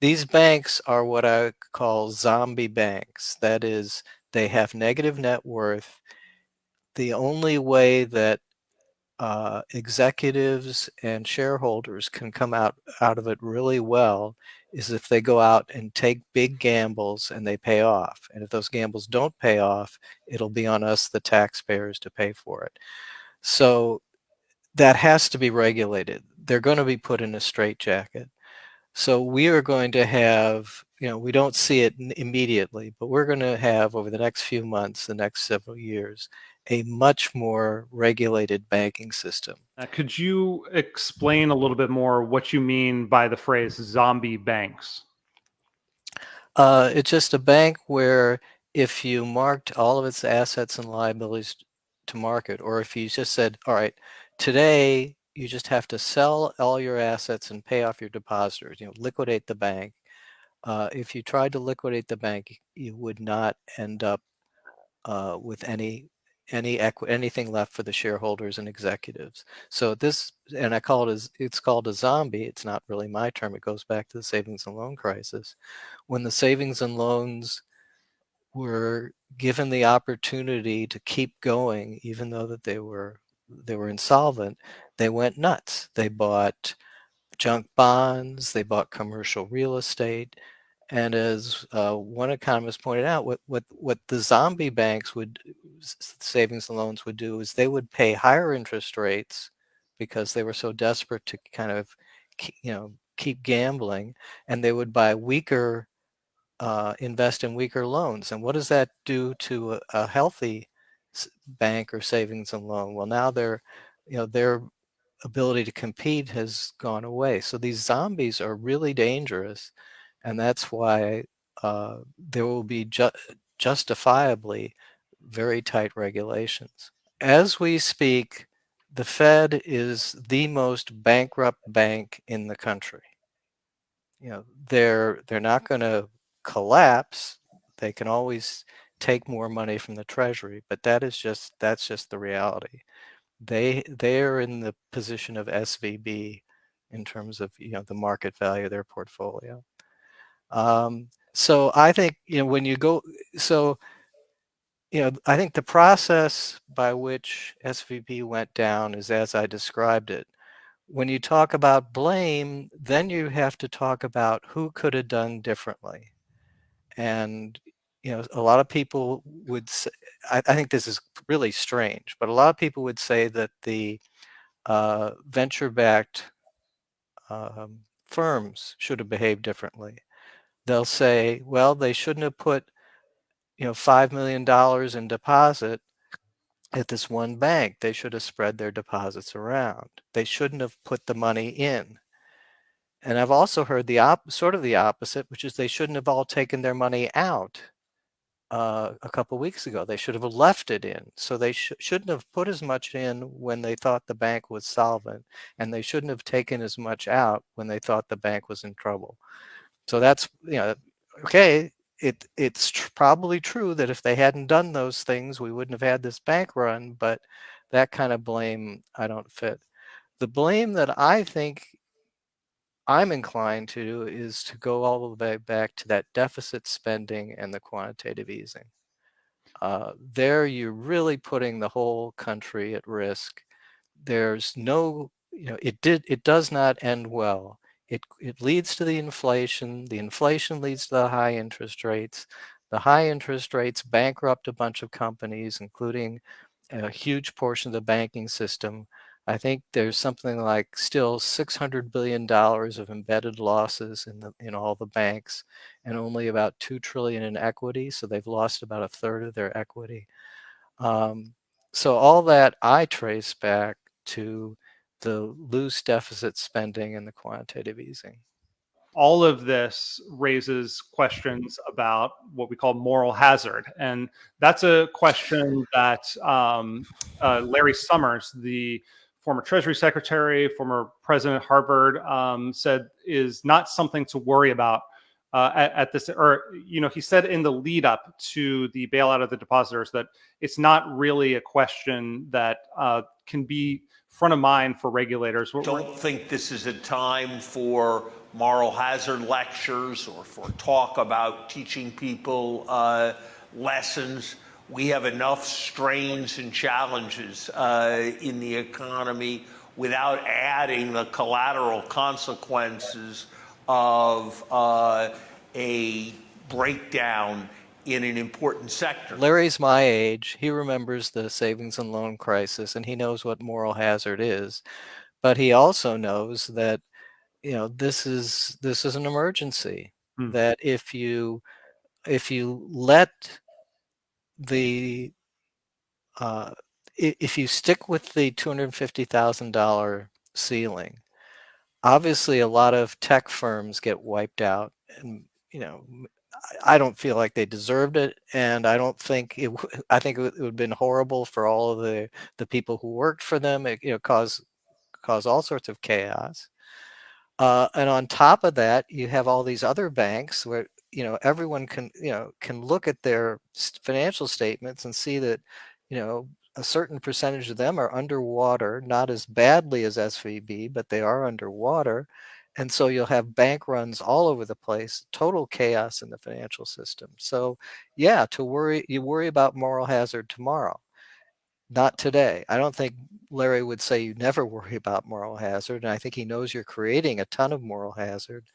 these banks are what I call zombie banks. That is, they have negative net worth. The only way that uh, executives and shareholders can come out, out of it really well is if they go out and take big gambles and they pay off. And if those gambles don't pay off, it'll be on us, the taxpayers, to pay for it. So that has to be regulated. They're going to be put in a straitjacket. So we are going to have, you know, we don't see it immediately, but we're going to have over the next few months, the next several years, a much more regulated banking system. Uh, could you explain a little bit more what you mean by the phrase zombie banks? Uh, it's just a bank where if you marked all of its assets and liabilities to market, or if you just said, all right, today you just have to sell all your assets and pay off your depositors, you know, liquidate the bank. Uh, if you tried to liquidate the bank, you would not end up uh, with any any anything left for the shareholders and executives. So this, and I call it as it's called a zombie. It's not really my term. It goes back to the savings and loan crisis. When the savings and loans were given the opportunity to keep going, even though that they were they were insolvent, they went nuts. They bought junk bonds, they bought commercial real estate. And as uh, one economist pointed out, what, what, what the zombie banks would, savings and loans would do is they would pay higher interest rates because they were so desperate to kind of, you know, keep gambling and they would buy weaker, uh, invest in weaker loans. And what does that do to a, a healthy bank or savings and loan? Well, now they're, you know, their ability to compete has gone away. So these zombies are really dangerous. And that's why uh, there will be ju justifiably very tight regulations. As we speak, the Fed is the most bankrupt bank in the country. You know, they're they're not going to collapse. They can always take more money from the treasury, but that is just that's just the reality. They they are in the position of SVB in terms of you know the market value of their portfolio. Um, so I think you know when you go so you know I think the process by which SVB went down is as I described it. When you talk about blame, then you have to talk about who could have done differently. And you know, a lot of people would say, I, I, think this is really strange, but a lot of people would say that the uh, venture-backed um, firms should have behaved differently. They'll say, well, they shouldn't have put, you know, $5 million in deposit at this one bank. They should have spread their deposits around. They shouldn't have put the money in. And I've also heard the op sort of the opposite, which is they shouldn't have all taken their money out uh, a couple weeks ago. They should have left it in. So they sh shouldn't have put as much in when they thought the bank was solvent, and they shouldn't have taken as much out when they thought the bank was in trouble. So that's, you know, okay, it it's tr probably true that if they hadn't done those things, we wouldn't have had this bank run, but that kind of blame I don't fit. The blame that I think I'm inclined to is to go all the way back to that deficit spending and the quantitative easing. Uh, there you're really putting the whole country at risk. There's no, you know, it did, it does not end well. It, it leads to the inflation. The inflation leads to the high interest rates. The high interest rates bankrupt a bunch of companies, including a huge portion of the banking system. I think there's something like still $600 billion of embedded losses in, the, in all the banks and only about 2 trillion in equity. So they've lost about a third of their equity. Um, so all that I trace back to the loose deficit spending and the quantitative easing. All of this raises questions about what we call moral hazard. And that's a question that um, uh, Larry Summers, the former Treasury Secretary, former President Harvard, um, said is not something to worry about uh, at, at, this, or, you know, he said in the lead up to the bailout of the depositors that it's not really a question that uh, can be front of mind for regulators. Don't think this is a time for moral hazard lectures or for talk about teaching people uh, lessons. We have enough strains and challenges uh, in the economy without adding the collateral consequences of uh, a breakdown in an important sector. Larry's my age. He remembers the savings and loan crisis and he knows what moral hazard is. But he also knows that you know this is this is an emergency Hmm. that if you if you let the uh, if you stick with the $250,000 ceiling, obviously a lot of tech firms get wiped out and you know I don't feel like they deserved it and I don't think it I think it would have been horrible for all of the the people who worked for them. It you know cause cause all sorts of chaos. Uh, and on top of that, you have all these other banks where you know everyone can you know can look at their financial statements and see that you know a certain percentage of them are underwater, not as badly as SVB, but they are underwater. And so you'll have bank runs all over the place, total chaos in the financial system. So yeah, to worry, you worry about moral hazard tomorrow. Not today. I don't think Larry would say you never worry about moral hazard, and I think he knows you're creating a ton of moral hazard.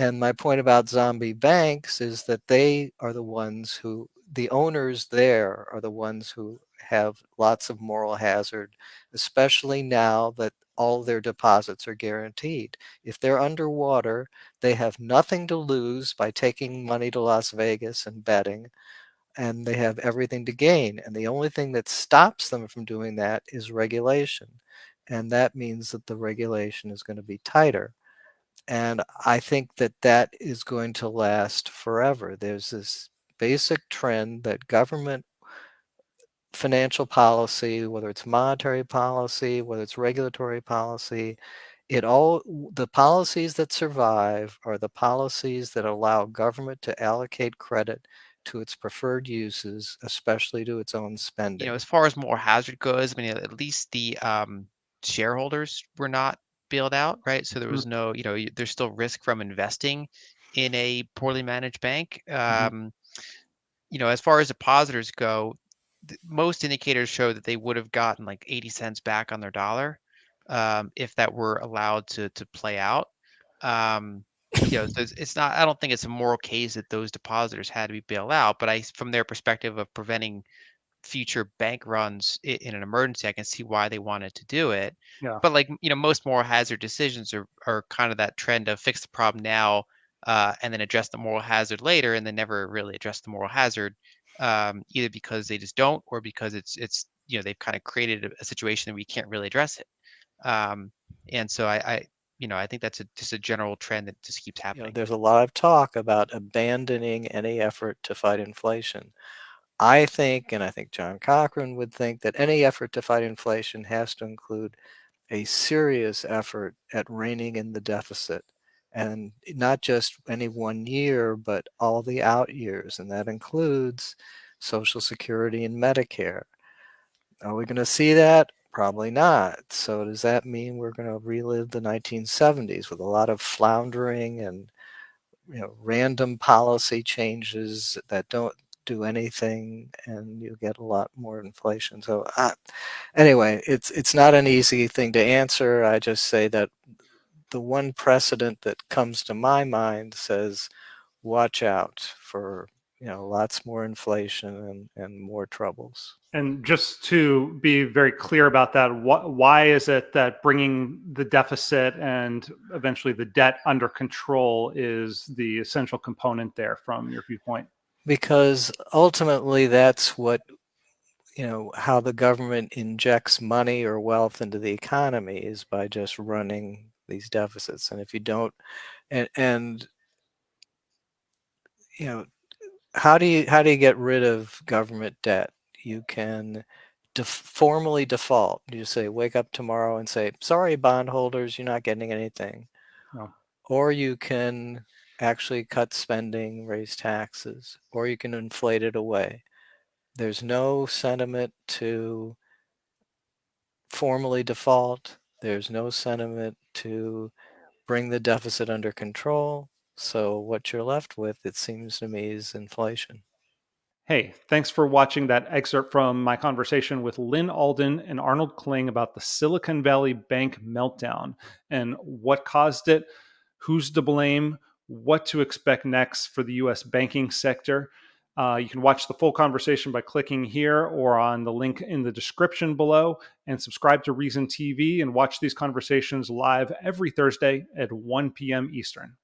And my point about zombie banks is that they are the ones who, the owners there are the ones who have lots of moral hazard, especially now that all their deposits are guaranteed. If they're underwater, they have nothing to lose by taking money to Las Vegas and betting and they have everything to gain. And the only thing that stops them from doing that is regulation. And that means that the regulation is going to be tighter. And I think that that is going to last forever. There's this basic trend that government financial policy, whether it's monetary policy, whether it's regulatory policy, it all the policies that survive are the policies that allow government to allocate credit to its preferred uses, especially to its own spending. you know, as far as moral hazard goes, I mean, at least the um, shareholders were not bailed out, right? So there Mm. was no, you know, there's still risk from investing in a poorly managed bank. Um, you know, as far as depositors go, th- most indicators show that they would have gotten like 80 cents back on their dollar um, if that were allowed to to play out. Um, you know, so it's, it's not. I don't think it's a moral case that those depositors had to be bailed out, but I, from their perspective of preventing future bank runs in an emergency, I can see why they wanted to do it. Yeah. But like you know, most moral hazard decisions are are kind of that trend of fix the problem now uh, and then address the moral hazard later, and then never really address the moral hazard, um, either because they just don't or because it's it's you know they've kind of created a, a situation that we can't really address it. Um, and so I, I you know I think that's a, just a general trend that just keeps You know, happening. there's a lot of talk about abandoning any effort to fight inflation. I think, and I think John Cochrane would think, that any effort to fight inflation has to include a serious effort at reining in the deficit. And not just any one year, but all the out years. And that includes Social Security and Medicare. Are we going to see that? Probably not. So does that mean we're going to relive the 1970s with a lot of floundering and you know random policy changes that don't do anything and you get a lot more inflation. So uh, anyway, it's it's not an easy thing to answer. I just say that the one precedent that comes to my mind says watch out for you know lots more inflation and, and more troubles. And just to be very clear about that, wh- why is it that bringing the deficit and eventually the debt under control is the essential component there from your viewpoint? Because ultimately that's what you know how the government injects money or wealth into the economy is by just running these deficits. And if you don't and and you know how do you how do you get rid of government debt? You can def- formally default. You say wake up tomorrow and say sorry bondholders you're not getting anything. No. or you can actually cut spending raise taxes or you can inflate it away there's no sentiment to formally default there's no sentiment to bring the deficit under control. So what you're left with, it seems to me, is inflation. Hey, thanks for watching that excerpt from my conversation with Lyn Alden and Arnold Kling about the Silicon Valley Bank meltdown and what caused it, who's to blame, what to expect next for the US banking sector. Uh, you can watch the full conversation by clicking here or on the link in the description below and subscribe to Reason TV and watch these conversations live every Thursday at 1 p.m. Eastern.